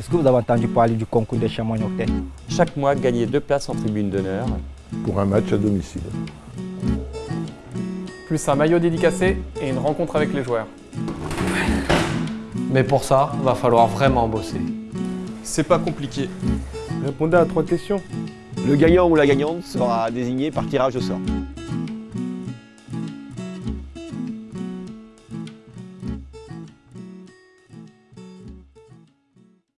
Est-ce que vous avez entendu parler du concours des chamois nocturnes Chaque mois, gagner deux places en tribune d'honneur. Pour un match à domicile. Plus un maillot dédicacé et une rencontre avec les joueurs. Mais pour ça, va falloir vraiment bosser. C'est pas compliqué. Répondez à trois questions. Le gagnant ou la gagnante sera désigné par tirage au sort.